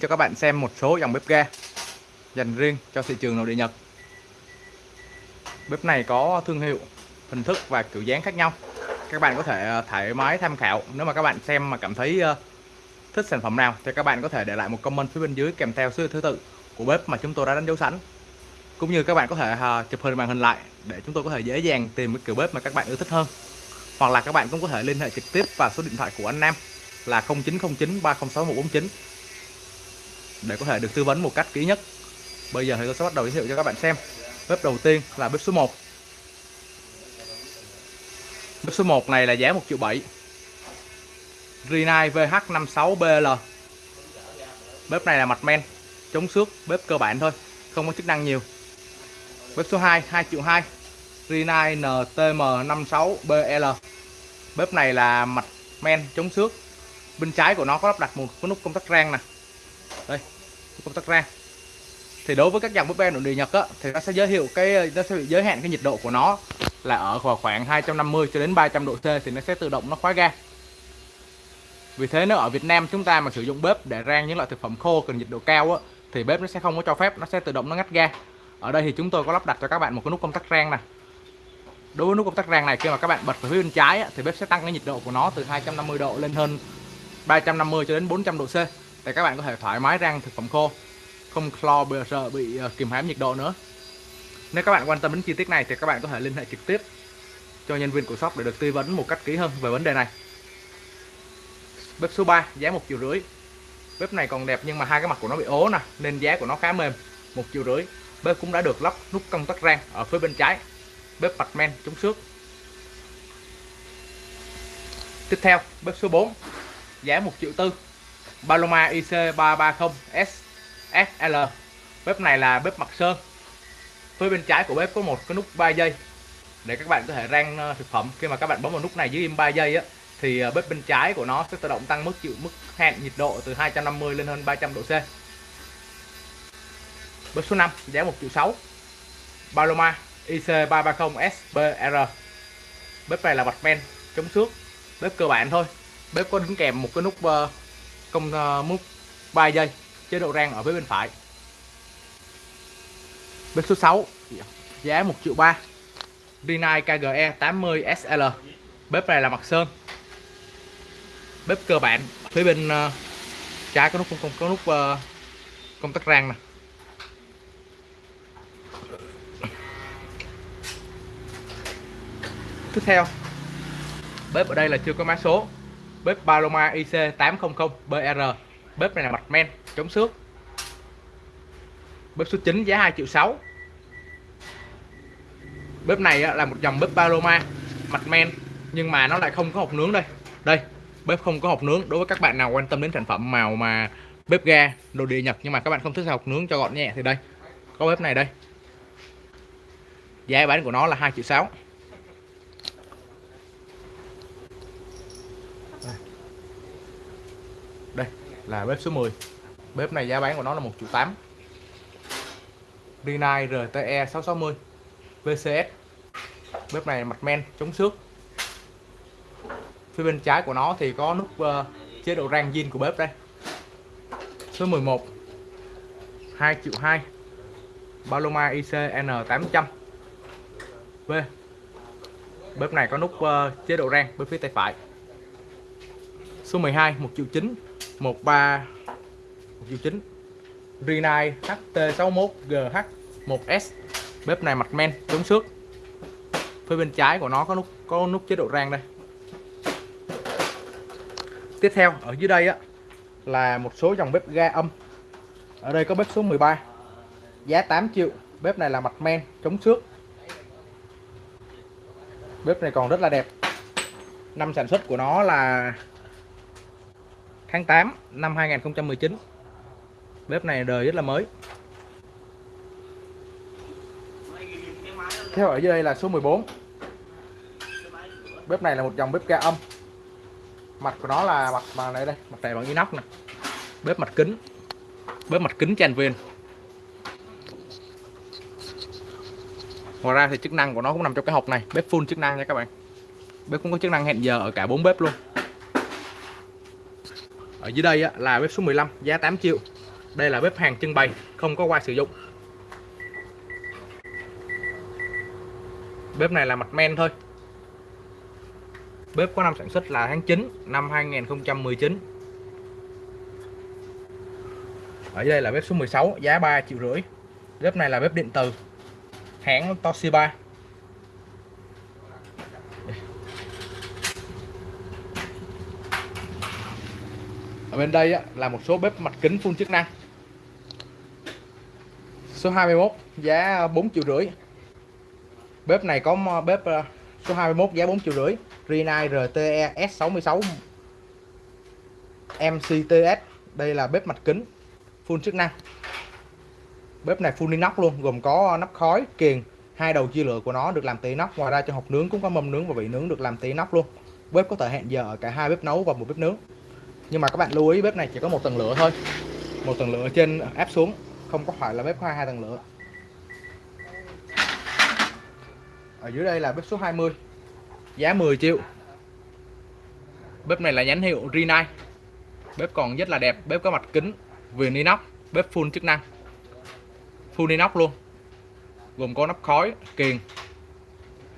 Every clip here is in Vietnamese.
cho các bạn xem một số dòng bếp ga dành riêng cho thị trường nội địa Nhật. Bếp này có thương hiệu, hình thức và kiểu dáng khác nhau. Các bạn có thể ờ, thoải mái tham khảo. Nếu mà các bạn xem mà cảm thấy ờ, thích sản phẩm nào thì các bạn có thể để lại một comment phía bên dưới kèm theo số thứ tự của bếp mà chúng tôi đã đánh dấu sẵn. Cũng như các bạn có thể ờ, chụp hình màn hình lại để chúng tôi có thể dễ dàng tìm cái kiểu bếp mà các bạn yêu thích hơn. Hoặc là các bạn cũng có thể liên hệ trực tiếp vào số điện thoại của anh Nam là 0909 306 149 để có thể được tư vấn một cách kỹ nhất. Bây giờ thì tôi sẽ bắt đầu giới thiệu cho các bạn xem. Bếp đầu tiên là bếp số 1. Bếp số 1 này là giá 1 triệu 7. Rinnai VH56BL. Bếp này là mặt men, chống xước, bếp cơ bản thôi, không có chức năng nhiều. Bếp số 2 2 triệu 2. Rinnai NTM56BL. Bếp này là mặt men chống xước. Bên trái của nó có lắp đặt một cái nút công tắc rang nè đây công tắc rang thì đối với các dòng bếp ga nội địa Nhật á, thì nó sẽ giới thiệu cái nó sẽ bị giới hạn cái nhiệt độ của nó là ở vào khoảng 250 cho đến 300 độ C thì nó sẽ tự động nó khóa ga. Vì thế nếu ở Việt Nam chúng ta mà sử dụng bếp để rang những loại thực phẩm khô cần nhiệt độ cao á, thì bếp nó sẽ không có cho phép nó sẽ tự động nó ngắt ga. Ở đây thì chúng tôi có lắp đặt cho các bạn một cái nút công tắc rang này đối với nút công tắc rang này khi mà các bạn bật vào phía bên trái á, thì bếp sẽ tăng cái nhiệt độ của nó từ 250 độ lên hơn 350 cho đến 400 độ C để các bạn có thể thoải mái rang thực phẩm khô. Không clo bây sợ bị ờ, kìm hãm nhiệt độ nữa. Nếu các bạn quan tâm đến chi tiết này thì các bạn có thể liên hệ trực tiếp cho nhân viên của shop để được tư vấn một cách kỹ hơn về vấn đề này. Bếp số 3 giá một triệu rưỡi. Bếp này còn đẹp nhưng mà hai cái mặt của nó bị ố nè, nên giá của nó khá mềm, một triệu rưỡi. Bếp cũng đã được lắp nút công tắc rang ở phía bên trái. Bếp mặt men, chống xước. Tiếp theo, bếp số 4 giá một triệu tư. Paloma IC330S SL bếp này là bếp mặt sơn. Phía bên trái của bếp có một cái nút 3 giây để các bạn có thể rang ờ, thực phẩm. Khi mà các bạn bấm vào nút này dưới im 3 giây á, thì ờ, bếp bên trái của nó sẽ tự động tăng mức chịu, mức hẹn nhiệt độ từ 250 lên hơn 300 độ C. Bếp số 5 giá 1 triệu 6 Paloma IC330 SBR bếp này là bạch men, chống xước. Bếp cơ bản thôi. Bếp có đính kèm một cái nút ờ, công mút 3 giây chế độ rang ở phía bên phải. Bếp số 6 giá 1 triệu 3 Rinnai KGE 80 SL bếp này là mặt sơn. Bếp cơ bản. Phía bên uh, trái có nút không có nút uh, công tắc rang nè. Tiếp theo bếp ở đây là chưa có mã số bếp Paloma IC800BR bếp này là mặt men, chống xước. Bếp số 9 giá 2 triệu 6 bếp này là một dòng bếp Paloma, mặt men, nhưng mà nó lại không có hộp nướng đây. Đây, bếp không có hộp nướng, đối với các bạn nào quan tâm đến sản phẩm màu mà bếp ga, đồ địa nhập nhưng mà các bạn không thích hộp nướng cho gọn nhẹ thì đây, có bếp này đây. Giá bán của nó là 2 triệu 6 đây là bếp số 10 bếp này giá bán của nó là 1 triệu 8 Rinnai RTE 660 VCS bếp này mặt men chống xước. Phía bên trái của nó thì có nút uh, chế độ rang zin của bếp đây. Số 11 2 triệu 2 Paloma ICN 800 V bếp này có nút uh, chế độ rang bên phía tay phải số 12 1 triệu 9 13 1 triệu 9 Rinnai HT61GH 1S bếp này mặt men chống xước. Phía bên trái của nó có nút có nút chế độ rang đây. Tiếp theo, ở dưới đây á, là một số dòng bếp ga âm. Ở đây có bếp số 13 giá 8 triệu, bếp này là mặt men, chống xước. Bếp này còn rất là đẹp. Năm sản xuất của nó là tháng 8 năm 2019 bếp này đời rất là mới. Theo ở dưới đây là số 14 bếp này là một dòng bếp ga âm. Mặt của nó là mặt mà này đây, mặt này bằng inox này bếp mặt kính. Bếp mặt kính tràn viên ngoài ra thì chức năng của nó cũng nằm trong cái hộp này, bếp full chức năng nha các bạn. Bếp cũng có chức năng hẹn giờ ở cả bốn bếp luôn ở dưới đây là bếp số 15 giá 8 triệu. Đây là bếp hàng trưng bày, không có qua sử dụng. Bếp này là mặt men thôi. Bếp có năm sản xuất là tháng 9 năm 2019 ở đây là bếp số 16 giá 3 triệu rưỡi. Bếp này là bếp điện từ hãng Toshiba. Ở bên đây là một số bếp mặt kính phun chức năng. Số 21 giá 4 triệu rưỡi. Bếp này có bếp ờ, số 21 giá 4 triệu rưỡi. Rinnai RTE S66 MCTS đây là bếp mặt kính full chức năng. Bếp này full inox luôn, gồm có nắp khói, kiềng, hai đầu chia lửa của nó được làm từ inox. Ngoài ra cho hộp nướng cũng có mâm nướng và vị nướng được làm từ inox luôn. Bếp có thời hạn giờ ở cả hai bếp nấu và một bếp nướng nhưng mà các bạn lưu ý, bếp này chỉ có một tầng lửa thôi. Một tầng lửa trên áp xuống, không có phải là bếp có hai tầng lửa. Ở dưới đây là bếp số 20 giá 10 triệu. Bếp này là nhãn hiệu Rinnai. Bếp còn rất là đẹp, bếp có mặt kính, viền inox, bếp full chức năng. Full inox luôn. Gồm có nắp khói kiềng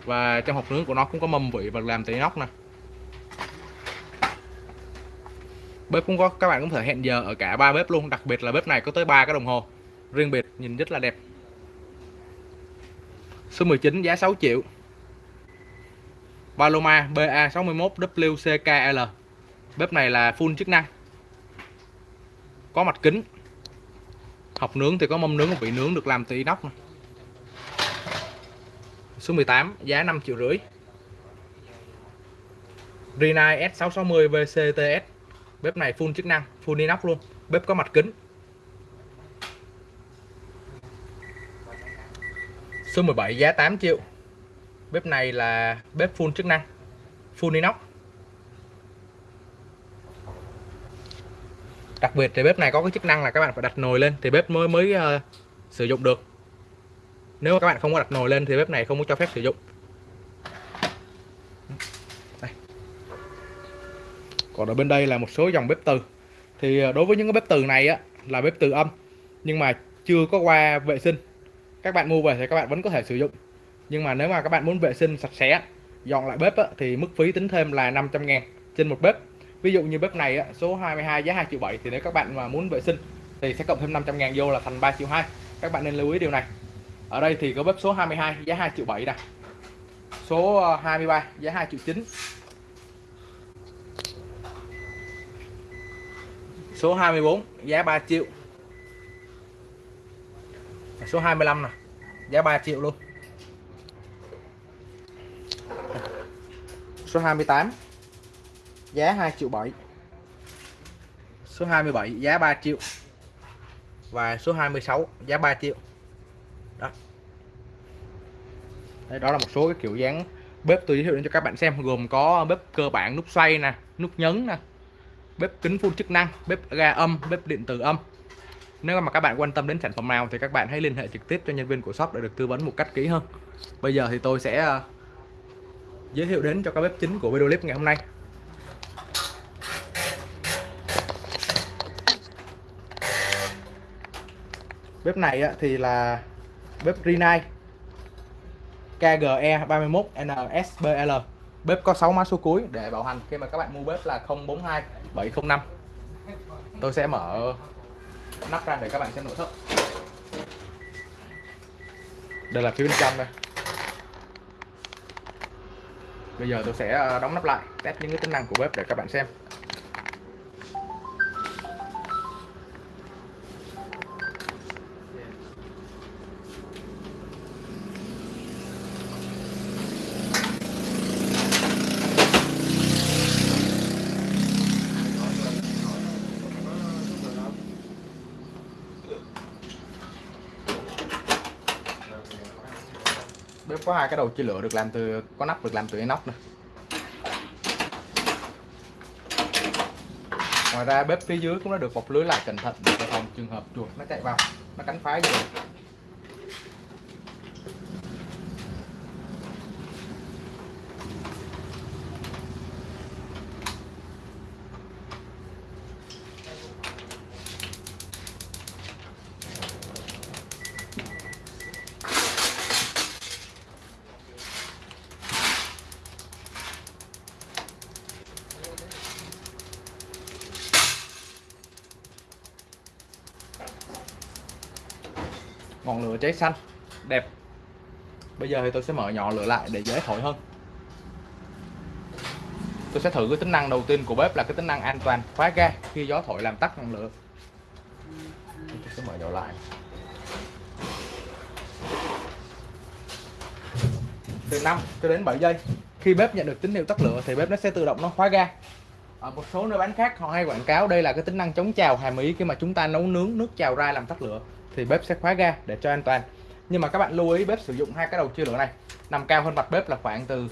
và trong hộp nướng của nó cũng có mâm vị và làm từ inox nè. Bếp cũng có, các bạn cũng thể hẹn giờ ở cả ba bếp luôn, đặc biệt là bếp này có tới ba cái đồng hồ. Riêng biệt, nhìn rất là đẹp. Số 19 giá 6 triệu. Paloma BA61 WCKL bếp này là full chức năng. Có mặt kính. Học nướng thì có mâm nướng và vị nướng được làm từ inox này. số 18 giá 5 triệu rưỡi. Rinnai S660 VCTS bếp này full chức năng full inox luôn. Bếp có mặt kính. Số 17 giá 8 triệu. Bếp này là bếp full chức năng full inox. Đặc biệt thì bếp này có cái chức năng là các bạn phải đặt nồi lên thì bếp mới mới uh, sử dụng được. Nếu mà các bạn không có đặt nồi lên thì bếp này không có cho phép sử dụng. Còn ở bên đây là một số dòng bếp từ. Thì ờ, đối với những cái bếp từ này á là bếp từ âm nhưng mà chưa có qua vệ sinh. Các bạn mua về thì các bạn vẫn có thể sử dụng. Nhưng mà nếu mà các bạn muốn vệ sinh sạch sẽ dọn lại bếp á, thì mức phí tính thêm là 500 ngàn trên một bếp. Ví dụ như bếp này á, số 22 giá 2 triệu 7 thì nếu các bạn mà muốn vệ sinh thì sẽ cộng thêm 500 ngàn vô là thành 3 triệu 2 các bạn nên lưu ý điều này. Ở đây thì có bếp số 22 giá 2 triệu 7 nè. Số ờ, 23 giá 2 triệu 9 số 24 giá 3 triệu. Số 25 nè giá 3 triệu luôn. Số 28 giá 2 triệu 7 số 27 giá 3 triệu. Và số 26 giá 3 triệu. Đó. Đấy, đó là một số cái kiểu dáng bếp tôi giới thiệu đến cho các bạn xem gồm có bếp cơ bản nút xoay nè nút nhấn nè bếp kính full chức năng, bếp ga âm, bếp điện tử âm. Nếu mà các bạn quan tâm đến sản phẩm nào thì các bạn hãy liên hệ trực tiếp cho nhân viên của shop để được tư vấn một cách kỹ hơn. Bây giờ thì tôi sẽ ờ, giới thiệu đến cho các bếp chính của video clip ngày hôm nay. Bếp này thì là bếp Rinnai KGE 31 NSBL bếp có 6 mã số cuối để bảo hành. Khi mà các bạn mua bếp là 042 705 tôi sẽ mở nắp ra để các bạn xem nội thất. Đây là phía bên trong đây. Bây giờ tôi sẽ ờ, đóng nắp lại, test những cái tính năng của bếp để các bạn xem. Bếp có hai cái đầu chia lửa được làm từ, có nắp được làm từ inox này ngoài ra bếp phía dưới cũng đã được bọc lưới lại cẩn thận để phòng trường hợp chuột nó chạy vào, nó cắn phá gì ngọn lửa cháy xanh. Đẹp. Bây giờ thì tôi sẽ mở nhỏ lửa lại để dễ thổi hơn. Tôi sẽ thử cái tính năng đầu tiên của bếp là cái tính năng an toàn khóa ga khi gió thổi làm tắt ngọn lửa. Tôi sẽ mở nhỏ lại. Từ 5 cho đến 7 giây. Khi bếp nhận được tín hiệu tắt lửa thì bếp nó sẽ tự động nó khóa ga. Ở một số nơi bán khác họ hay quảng cáo đây là cái tính năng chống trào hàm ý khi mà chúng ta nấu nướng nước trào ra làm tắt lửa thì bếp sẽ khóa ga để cho an toàn. Nhưng mà các bạn lưu ý, bếp sử dụng hai cái đầu chia lửa này, nằm cao hơn mặt bếp là khoảng từ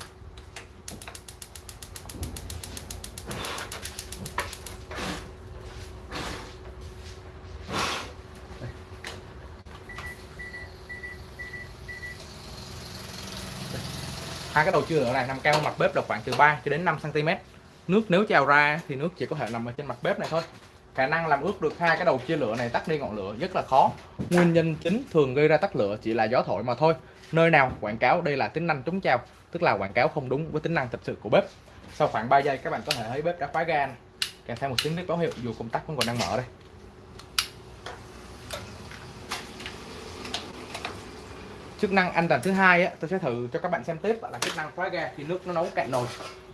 hai cái đầu chưa lửa này nằm cao hơn mặt bếp là khoảng từ 3 cho đến 5 cm nước nếu trào ra thì nước chỉ có thể nằm ở trên mặt bếp này thôi khả năng làm ướt được hai cái đầu chia lửa này tắt đi ngọn lửa rất là khó. Nguyên nhân chính thường gây ra tắt lửa chỉ là gió thổi mà thôi. Nơi nào quảng cáo đây là tính năng chống trào tức là quảng cáo không đúng với tính năng thật sự của bếp. Sau khoảng 3 giây các bạn có thể thấy bếp đã khóa ga. Kèm theo một tiếng nít báo hiệu dù công tắc vẫn còn đang mở đây. Chức năng an toàn thứ hai á, tôi sẽ thử cho các bạn xem tiếp là chức năng khóa ga khi nước nó nấu cạn nồi.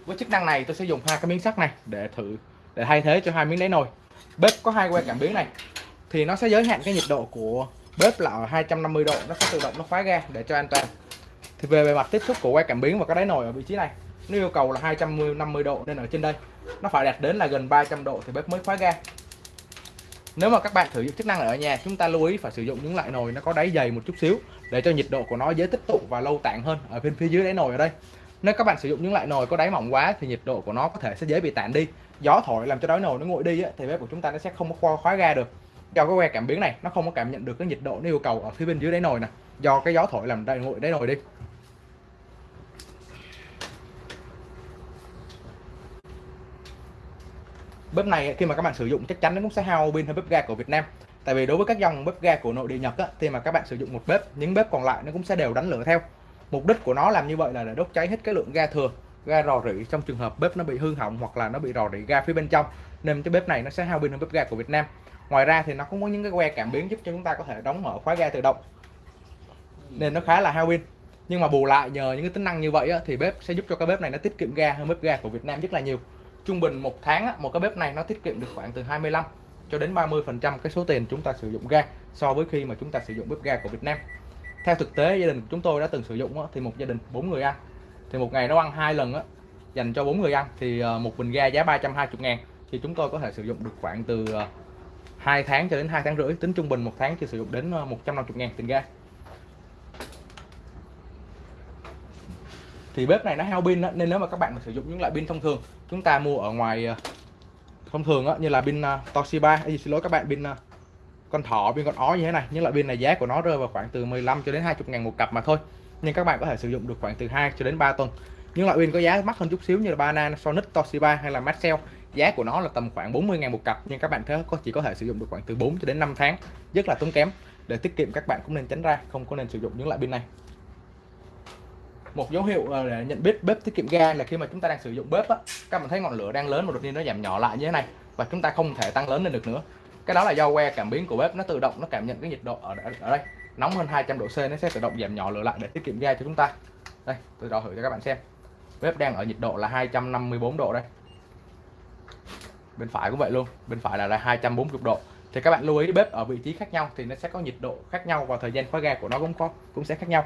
Với chức năng này tôi sẽ dùng hai cái miếng sắt này để thử để thay thế cho hai miếng đáy nồi bếp có hai que cảm biến này. Thì nó sẽ giới hạn cái nhiệt độ của bếp là ở 250 độ. Nó sẽ tự động nó khóa ga để cho an toàn. Thì về bề mặt tiếp xúc của que cảm biến và cái đáy nồi ở vị trí này, nó yêu cầu là 250 độ nên ở trên đây, nó phải đạt đến là gần 300 độ thì bếp mới khóa ga. Nếu mà các bạn thử dụng chức năng này ở nhà, chúng ta lưu ý phải sử dụng những loại nồi nó có đáy dày một chút xíu để cho nhiệt độ của nó dễ tích tụ và lâu tản hơn ở bên phía dưới đáy nồi ở đây. Nếu các bạn sử dụng những loại nồi có đáy mỏng quá thì nhiệt độ của nó có thể sẽ dễ bị tản đi gió thổi làm cho đáy nồi nó nguội đi á, thì bếp của chúng ta nó sẽ không có khóa, khóa ga được. Do cái que cảm biến này nó không có cảm nhận được cái nhiệt độ nó yêu cầu ở phía bên dưới đáy nồi nè. Do cái gió thổi làm đáy nguội đáy nồi đi. Bếp này khi mà các bạn sử dụng chắc chắn nó cũng sẽ hao pin hơn bếp ga của Việt Nam. Tại vì đối với các dòng bếp ga của nội địa Nhật á, thì mà các bạn sử dụng một bếp những bếp còn lại nó cũng sẽ đều đánh lửa theo. Mục đích của nó làm như vậy là để đốt cháy hết cái lượng ga thừa ga rò rỉ trong trường hợp bếp nó bị hư hỏng hoặc là nó bị rò rỉ ga phía bên trong nên cái bếp này nó sẽ hao pin hơn bếp ga của Việt Nam. Ngoài ra thì nó cũng có những cái que cảm biến giúp cho chúng ta có thể đóng mở khóa ga tự động nên nó khá là hao pin. Nhưng mà bù lại nhờ những cái tính năng như vậy á, thì bếp sẽ giúp cho cái bếp này nó tiết kiệm ga hơn bếp ga của Việt Nam rất là nhiều. Trung bình một tháng á, một cái bếp này nó tiết kiệm được khoảng từ 25 cho đến 30 phần trăm cái số tiền chúng ta sử dụng ga so với khi mà chúng ta sử dụng bếp ga của Việt Nam. Theo thực tế gia đình của chúng tôi đã từng sử dụng á, thì một gia đình bốn người ăn thì một ngày nó ăn hai lần á dành cho bốn người ăn thì ờ, một bình ga giá 320 ngàn. Thì chúng tôi có thể sử dụng được khoảng từ ờ, 2 tháng cho đến 2 tháng rưỡi tính trung bình một tháng chỉ sử dụng đến 150 ờ, ngàn tiền ga. Thì bếp này nó hao pin nên nếu mà các bạn mà sử dụng những loại pin thông thường chúng ta mua ở ngoài ờ, thông thường á như là pin Toshiba hay xin lỗi các bạn pin con thỏ pin con ó như thế này. Những loại pin này giá của nó rơi vào khoảng từ 15 cho đến 20 ngàn một cặp mà thôi nhưng các bạn có thể sử dụng được khoảng từ 2 cho đến 3 tuần. Những loại pin có giá mắc hơn chút xíu như là Banana, Sonic, Toshiba hay là Maxell. Giá của nó là tầm khoảng 40 ngàn một cặp nhưng các bạn thế có chỉ có thể sử dụng được khoảng từ 4 cho đến 5 tháng. Rất là tốn kém. Để tiết kiệm các bạn cũng nên tránh ra không có nên sử dụng những loại pin này. Một dấu hiệu để nhận biết bếp tiết kiệm ga là khi mà chúng ta đang sử dụng bếp á các bạn thấy ngọn lửa đang lớn mà đột nhiên nó giảm nhỏ lại như thế này và chúng ta không thể tăng lớn lên được nữa. Cái đó là do que cảm biến của bếp nó tự động nó cảm nhận cái nhiệt độ ở, ở đây nóng hơn 200 độ C nó sẽ tự động giảm nhỏ lửa lại để tiết kiệm ga cho chúng ta. Đây tôi đo thử cho các bạn xem. Bếp đang ở nhiệt độ là 254 độ đây. Bên phải cũng vậy luôn bên phải là, là 240 độ. Thì các bạn lưu ý bếp ở vị trí khác nhau thì nó sẽ có nhiệt độ khác nhau và thời gian khóa ga của nó cũng có cũng sẽ khác nhau.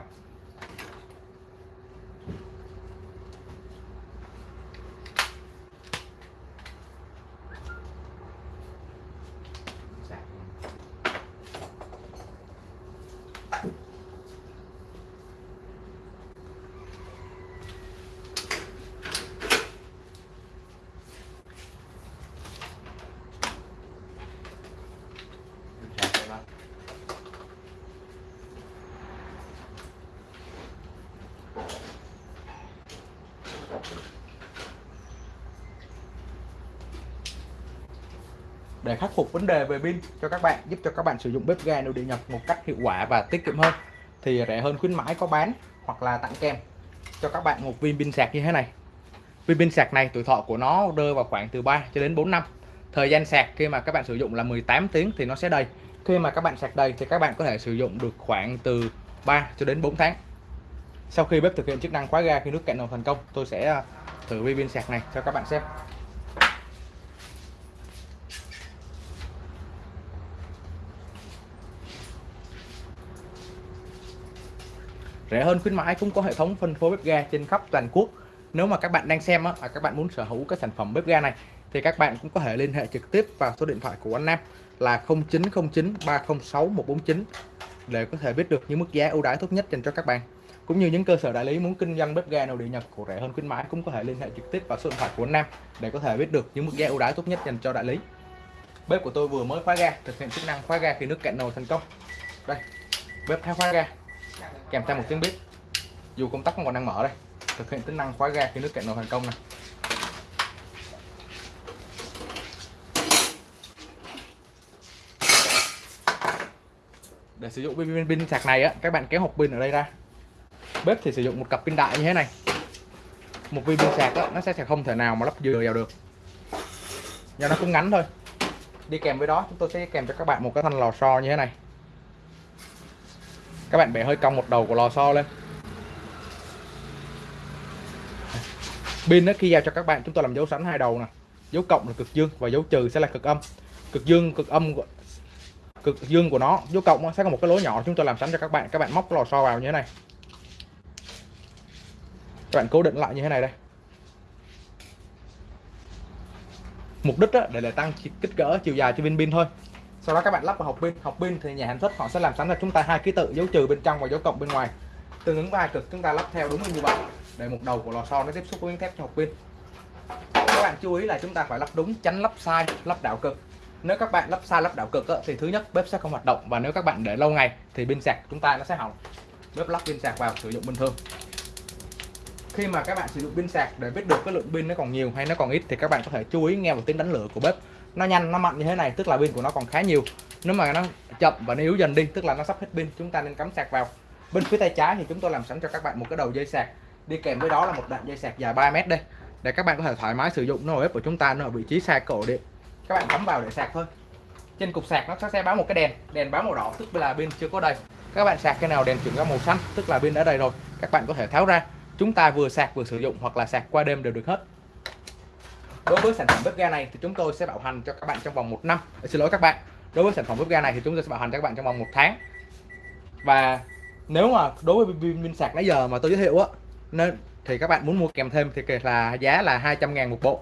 Để khắc phục vấn đề về pin cho các bạn, giúp cho các bạn sử dụng bếp ga nội địa nhập một cách hiệu quả và tiết kiệm hơn. Thì rẻ hơn khuyến mãi có bán hoặc là tặng kèm. Cho các bạn một viên pin sạc như thế này. Viên pin sạc này tuổi thọ của nó rơi vào khoảng từ 3 cho đến 4 năm. Thời gian sạc khi mà các bạn sử dụng là 18 tiếng thì nó sẽ đầy. Khi mà các bạn sạc đầy thì các bạn có thể sử dụng được khoảng từ 3 cho đến 4 tháng. Sau khi bếp thực hiện chức năng khóa ga khi nước cạn nồi thành công, tôi sẽ ờ, thử viên pin sạc này cho các bạn xem. Rẻ hơn khuyến mãi cũng có hệ thống phân phối bếp ga trên khắp toàn quốc. Nếu mà các bạn đang xem á, và các bạn muốn sở hữu cái sản phẩm bếp ga này thì các bạn cũng có thể liên hệ trực tiếp vào số điện thoại của anh Nam là 0909 306 149 để có thể biết được những mức giá ưu đãi tốt nhất dành cho các bạn. Cũng như những cơ sở đại lý muốn kinh doanh bếp ga nội địa Nhật của rẻ hơn khuyến mãi cũng có thể liên hệ trực tiếp vào số điện thoại của anh Nam để có thể biết được những mức giá ưu đãi tốt nhất dành cho đại lý. Bếp của tôi vừa mới khóa ga thực hiện chức năng khóa ga khi nước cạn nồi thành công. Đây bếp theo khóa ga kèm theo một tiếng bếp dù công tắc còn đang mở đây thực hiện tính năng khóa ga khi nước cạn nồi thành công này để sử dụng pin, pin sạc này á các bạn kéo hộp pin ở đây ra. Bếp thì sử dụng một cặp pin đại như thế này. Một viên pin sạc á, nó sẽ không thể nào mà lắp dừa vào được. Do nó cũng ngắn thôi. Đi kèm với đó chúng tôi sẽ kèm cho các bạn một cái thanh lò xo như thế này các bạn bè hơi cong một đầu của lò xo lên. Pin đó khi giao cho các bạn, chúng tôi làm dấu sẵn hai đầu nè. Dấu cộng là cực dương và dấu trừ sẽ là cực âm. Cực dương, cực âm cực dương của nó, dấu cộng sẽ có một cái lỗ nhỏ chúng tôi làm sẵn cho các bạn. Các bạn móc lò xo vào như thế này. Các bạn cố định lại như thế này đây. Mục đích đó để là tăng kích cỡ chiều dài cho viên pin thôi sau đó các bạn lắp vào hộp pin. Hộp pin thì nhà sản xuất họ sẽ làm sẵn cho chúng ta hai ký tự, dấu trừ bên trong và dấu cộng bên ngoài. Tương ứng vai cực, chúng ta lắp theo đúng như vậy. Để một đầu của lò xo nó tiếp xúc với miếng thép cho hộp pin. Các bạn chú ý là chúng ta phải lắp đúng, tránh lắp sai, lắp đảo cực. Nếu các bạn lắp sai, lắp đảo cực thì thứ nhất, bếp sẽ không hoạt động. Và nếu các bạn để lâu ngày, thì pin sạc chúng ta nó sẽ hỏng. Bếp lắp pin sạc vào, sử dụng bình thường. Khi mà các bạn sử dụng pin sạc để biết được cái lượng pin nó còn nhiều hay nó còn ít, thì các bạn có thể chú ý nghe một tiếng đánh lửa của bếp nó nhanh, nó mạnh như thế này, tức là pin của nó còn khá nhiều. Nếu mà nó chậm và nó yếu dần đi, tức là nó sắp hết pin, chúng ta nên cắm sạc vào. Bên phía tay trái thì chúng tôi làm sẵn cho các bạn một cái đầu dây sạc. Đi kèm với đó là một đoạn dây sạc dài 3 mét đây, để các bạn có thể thoải mái sử dụng. Nó bếp của chúng ta, nó ở vị trí xa cổ điện. Các bạn cắm vào để sạc thôi. Trên cục sạc nó sẽ báo một cái đèn đèn báo màu đỏ, tức là pin chưa có đầy. Các bạn sạc cái nào, đèn chuyển ra màu xanh, tức là pin đã đầy rồi. Các bạn có thể tháo ra. Chúng ta vừa sạc vừa sử dụng, hoặc là sạc qua đêm đều được hết đối với sản phẩm bếp ga này thì chúng tôi sẽ bảo hành cho các bạn trong vòng một năm. Ờ, xin lỗi các bạn. Đối với sản phẩm bếp ga này thì chúng tôi sẽ bảo hành cho các bạn trong vòng một tháng. Và nếu mà đối với pin, pin sạc nãy giờ mà tôi giới thiệu á nên thì các bạn muốn mua kèm thêm thì là giá là 200 ngàn một bộ.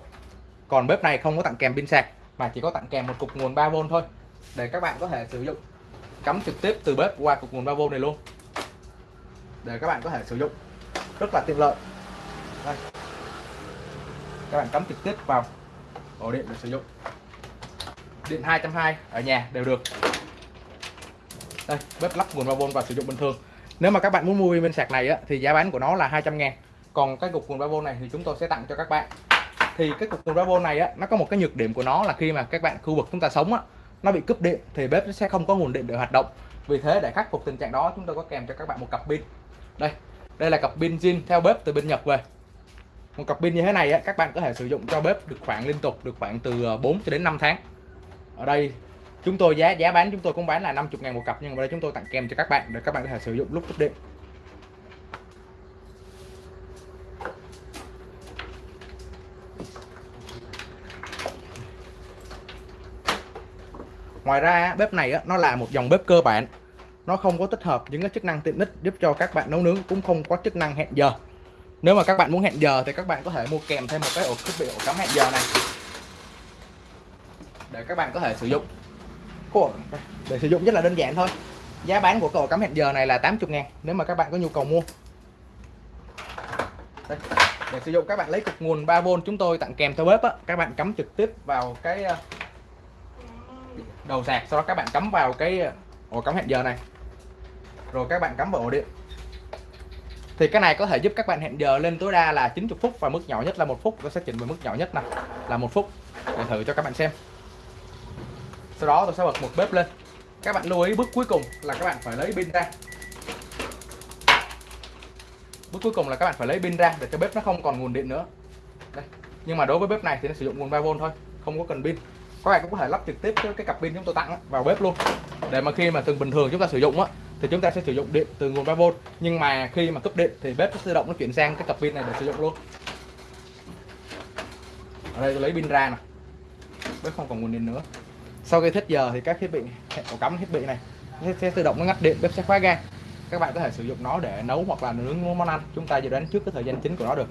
Còn bếp này không có tặng kèm pin sạc mà chỉ có tặng kèm một cục nguồn 3V thôi để các bạn có thể sử dụng. Cắm trực tiếp từ bếp qua cục nguồn 3V này luôn. Để các bạn có thể sử dụng. Rất là tiện lợi. Đây các bạn cắm trực tiếp vào. Ổ điện để sử dụng. Điện 220 ở nhà đều được. Đây bếp lắp nguồn 3V và sử dụng bình thường. Nếu mà các bạn muốn mua bên sạc này á, thì giá bán của nó là 200 ngàn. Còn cái cục nguồn 3V này thì chúng tôi sẽ tặng cho các bạn. Thì cái cục nguồn 3V này á, nó có một cái nhược điểm của nó là khi mà các bạn khu vực chúng ta sống á, nó bị cúp điện thì bếp sẽ không có nguồn điện để hoạt động. Vì thế để khắc phục tình trạng đó chúng tôi có kèm cho các bạn một cặp pin. Đây đây là cặp pin zin theo bếp từ bên Nhật về một cặp pin như thế này á, các bạn có thể sử dụng cho bếp được khoảng liên tục được khoảng từ ờ, 4 cho đến 5 tháng. Ở đây chúng tôi giá giá bán chúng tôi cũng bán là 50 ngàn một cặp nhưng mà đây chúng tôi tặng kèm cho các bạn để các bạn có thể sử dụng lúc cúp điện ngoài ra bếp này nó là một dòng bếp cơ bản. Nó không có tích hợp những cái chức năng tiện ích giúp cho các bạn nấu nướng cũng không có chức năng hẹn giờ nếu mà các bạn muốn hẹn giờ thì các bạn có thể mua kèm thêm một cái ổ thiết bị ổ cắm hẹn giờ này. Để các bạn có thể sử dụng. Để sử dụng rất là đơn giản thôi. Giá bán của ổ cắm hẹn giờ này là 80 ngàn nếu mà các bạn có nhu cầu mua. Đây. để sử dụng các bạn lấy cục nguồn 3V chúng tôi tặng kèm theo bếp á, các bạn cắm trực tiếp vào cái ờ, đầu sạc sau đó các bạn cắm vào cái ờ, ổ cắm hẹn giờ này. Rồi các bạn cắm vào ổ điện thì cái này có thể giúp các bạn hẹn giờ lên tối đa là 90 phút và mức nhỏ nhất là một phút. Tôi sẽ chỉnh về mức nhỏ nhất này là một phút. Để thử cho các bạn xem. Sau đó tôi sẽ bật một bếp lên. Các bạn lưu ý bước cuối cùng là các bạn phải lấy pin ra. Bước cuối cùng là các bạn phải lấy pin ra để cho bếp nó không còn nguồn điện nữa. Đây. Nhưng mà đối với bếp này thì nó sử dụng nguồn 3V thôi không có cần pin. Các bạn cũng có thể lắp trực tiếp cái, cặp pin chúng tôi tặng vào bếp luôn. Để mà khi mà từng bình thường chúng ta sử dụng á thì chúng ta sẽ sử dụng điện từ nguồn 3V nhưng mà khi mà cấp điện thì bếp tự động nó chuyển sang cái cặp pin này để sử dụng luôn. Ở đây tôi lấy pin ra nè. Bếp không còn nguồn điện nữa. Sau khi hết giờ thì các thiết bị hệ ổ cắm thiết bị này sẽ tự động nó ngắt điện, bếp sẽ khóa ga. Các bạn có thể sử dụng nó để nấu hoặc là nướng món ăn. Chúng ta dự đoán trước cái thời gian chính của nó được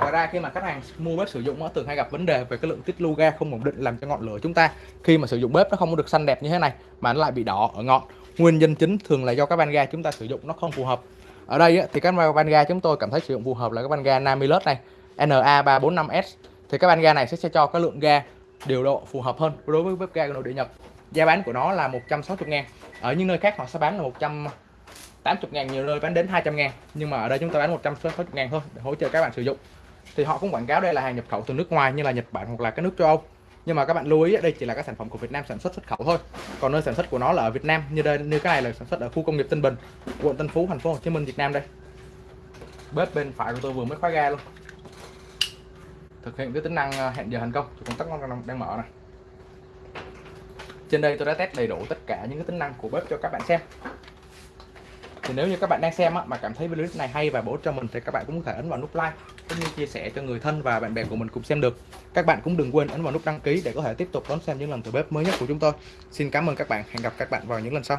ngoài ra khi mà khách hàng mua bếp sử dụng nó thường hay gặp vấn đề về cái lượng tiết lưu ga không ổn định làm cho ngọn lửa chúng ta. Khi mà sử dụng bếp nó không được xanh đẹp như thế này mà nó lại bị đỏ ở ngọn. Nguyên nhân chính thường là do các van ga chúng ta sử dụng nó không phù hợp. Ở đây thì các van ga chúng tôi cảm thấy sử dụng phù hợp là các van ga Namilus này NA345S thì các van ga này sẽ, sẽ cho cái lượng ga điều độ phù hợp hơn đối với bếp ga nội địa Nhật. Giá bán của nó là 160 ngàn. Ở những nơi khác họ sẽ bán là 180 ngàn nhiều nơi bán đến 200 ngàn. Nhưng mà ở đây chúng ta bán 160 ngàn thôi để hỗ trợ các bạn sử dụng thì họ cũng quảng cáo đây là hàng nhập khẩu từ nước ngoài như là Nhật Bản hoặc là các nước châu Âu. Nhưng mà các bạn lưu ý, đây chỉ là các sản phẩm của Việt Nam sản xuất xuất khẩu thôi. Còn nơi sản xuất của nó là ở Việt Nam, như đây, như cái này là sản xuất ở khu công nghiệp Tân Bình, quận Tân Phú, thành phố Hồ Chí Minh, Việt Nam đây. Bếp bên phải của tôi vừa mới khóa ga luôn. Thực hiện cái tính năng à, hẹn giờ thành công chủ công tắc nó đang mở này. Trên đây tôi đã test đầy đủ tất cả những cái tính năng của bếp cho các bạn xem thì nếu như các bạn đang xem á, mà cảm thấy video này hay và bổ ích cho mình thì các bạn cũng có thể ấn vào nút like cũng như chia sẻ cho người thân và bạn bè của mình cùng xem được. Các bạn cũng đừng quên ấn vào nút đăng ký để có thể tiếp tục đón xem những lần thử bếp mới nhất của chúng tôi. Xin cảm ơn các bạn. Hẹn gặp các bạn vào những lần sau.